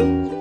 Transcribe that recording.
Música